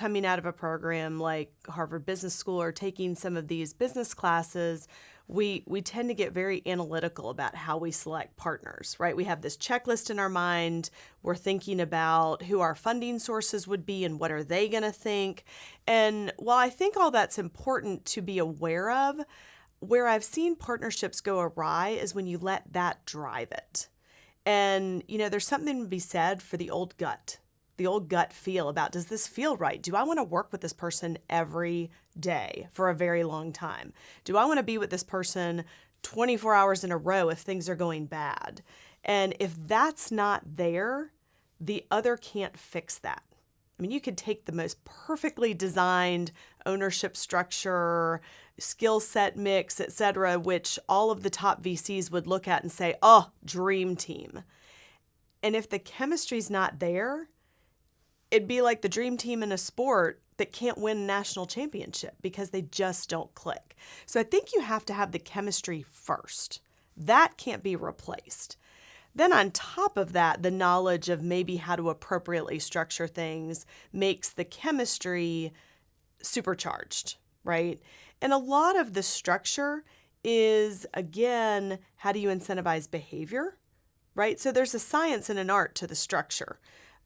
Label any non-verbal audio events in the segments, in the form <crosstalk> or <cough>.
coming out of a program like Harvard Business School or taking some of these business classes, we we tend to get very analytical about how we select partners, right? We have this checklist in our mind. We're thinking about who our funding sources would be and what are they going to think. And while I think all that's important to be aware of, where I've seen partnerships go awry is when you let that drive it. And you know, there's something to be said for the old gut the old gut feel about does this feel right? Do I want to work with this person every day for a very long time? Do I want to be with this person 24 hours in a row if things are going bad? And if that's not there, the other can't fix that. I mean, you could take the most perfectly designed ownership structure, skill set mix, et cetera, which all of the top VCs would look at and say, oh, dream team. And if the chemistry's not there, it'd be like the dream team in a sport that can't win national championship because they just don't click. So I think you have to have the chemistry first. That can't be replaced. Then, on top of that, the knowledge of maybe how to appropriately structure things makes the chemistry supercharged, right? And a lot of the structure is, again, how do you incentivize behavior, right? So there's a science and an art to the structure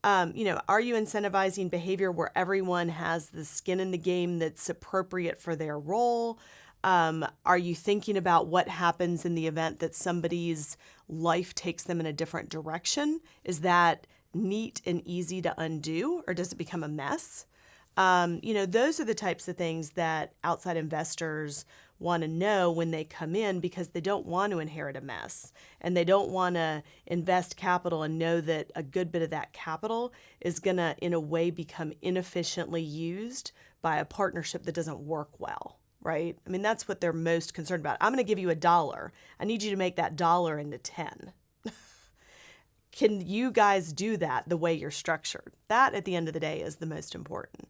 um, you know, are you incentivizing behavior where everyone has the skin in the game that's appropriate for their role? Um, are you thinking about what happens in the event that somebody's life takes them in a different direction? Is that neat and easy to undo, or does it become a mess? Um, you know, those are the types of things that outside investors want to know when they come in because they don't want to inherit a mess and they don't want to invest capital and know that a good bit of that capital is going to, in a way, become inefficiently used by a partnership that doesn't work well. Right? I mean, that's what they're most concerned about. I'm going to give you a dollar. I need you to make that dollar into 10. <laughs> Can you guys do that the way you're structured? That, at the end of the day, is the most important.